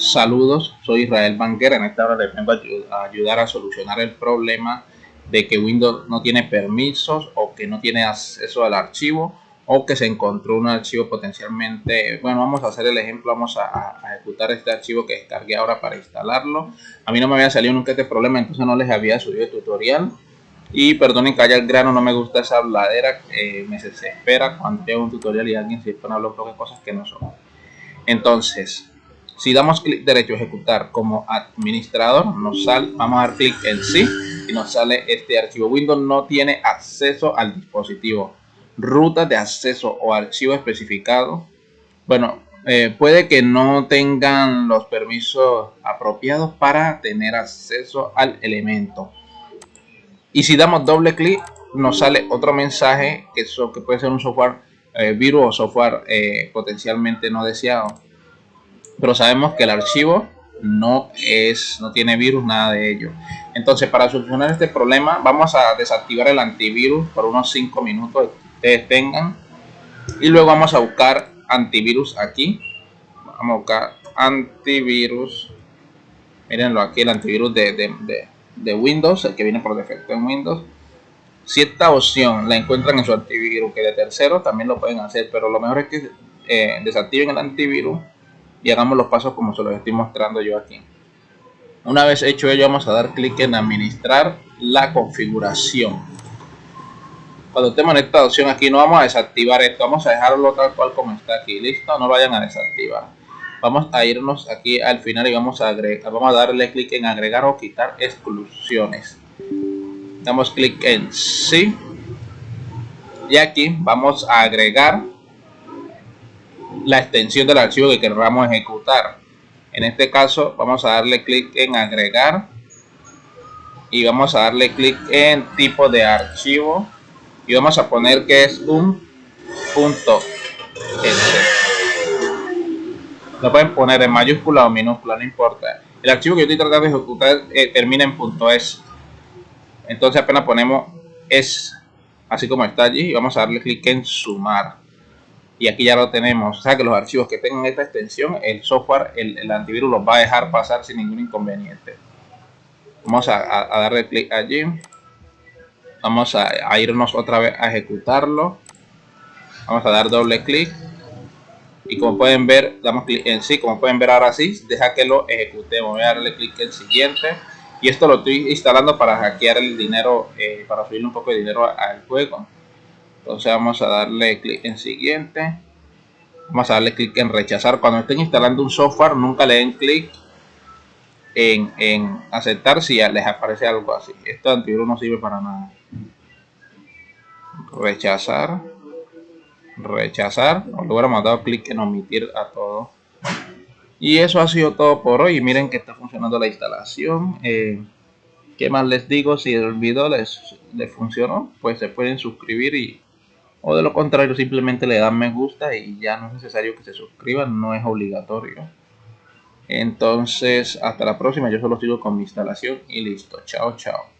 Saludos, soy Israel Banguera. En esta hora les vengo a ayudar a solucionar el problema de que Windows no tiene permisos o que no tiene acceso al archivo o que se encontró un archivo potencialmente bueno vamos a hacer el ejemplo vamos a, ejecutar este archivo que descargué ahora para instalarlo. A mí no me había salido nunca este problema entonces no les había subido el tutorial. Y perdonen que haya el grano no me gusta esa habladera eh, me desespera cuando tengo un tutorial y alguien se pone a hablar de cosas que no son. Entonces si damos clic derecho a ejecutar como administrador, nos sale, vamos a dar clic en sí y nos sale este archivo. Windows no tiene acceso al dispositivo. Ruta de acceso o archivo especificado. Bueno, eh, puede que no tengan los permisos apropiados para tener acceso al elemento. Y si damos doble clic, nos sale otro mensaje que, que puede ser un software eh, virus o software eh, potencialmente no deseado pero sabemos que el archivo no es no tiene virus nada de ello. Entonces para solucionar este problema vamos a desactivar el antivirus por unos 5 minutos que ustedes tengan. Y luego vamos a buscar antivirus aquí. Vamos a buscar antivirus. Mírenlo aquí el antivirus de, de, Windows el que viene por defecto en Windows. Si esta opción la encuentran en su antivirus que de tercero también lo pueden hacer pero lo mejor es que eh, desactiven el antivirus y hagamos los pasos como se los estoy mostrando yo aquí. Una vez hecho ello vamos a dar clic en administrar la configuración. Cuando estemos en esta opción aquí no vamos a desactivar esto, vamos a dejarlo tal cual como está aquí, listo, no lo vayan a desactivar. Vamos a irnos aquí al final y vamos a, agregar, vamos a darle clic en agregar o quitar exclusiones. Damos clic en sí y aquí vamos a agregar la extensión del archivo que queramos ejecutar. En este caso vamos a darle clic en agregar y vamos a darle clic en tipo de archivo y vamos a poner que es un punto Lo pueden poner en mayúscula o minúscula, no importa. El archivo que yo estoy tratando de ejecutar eh, termina en .es. Entonces apenas ponemos es así como está allí y vamos a darle clic en sumar y aquí ya lo tenemos. O sea que los archivos que tengan esta extensión, el software, el, antivirus los va a dejar pasar sin ningún inconveniente. Vamos a, darle clic allí. Vamos a, irnos otra vez a ejecutarlo. Vamos a dar doble clic. Y como pueden ver, damos clic en sí. Como pueden ver ahora sí, deja que lo ejecutemos. Voy a darle clic en siguiente. Y esto lo estoy instalando para hackear el dinero, eh, para subirle un poco de dinero al juego entonces vamos a darle clic en siguiente. Vamos a darle clic en rechazar. Cuando estén instalando un software nunca le den clic en, aceptar si les aparece algo así. Esto antivirus no sirve para nada. Rechazar. Rechazar. Luego hemos dado clic en omitir a todo. Y eso ha sido todo por hoy. Miren que está funcionando la instalación. Eh, ¿Qué más les digo? Si el video les, les funcionó, pues se pueden suscribir y o de lo contrario simplemente le dan me gusta y ya no es necesario que se suscriban, no es obligatorio. Entonces, hasta la próxima, yo solo sigo con mi instalación y listo. Chao, chao.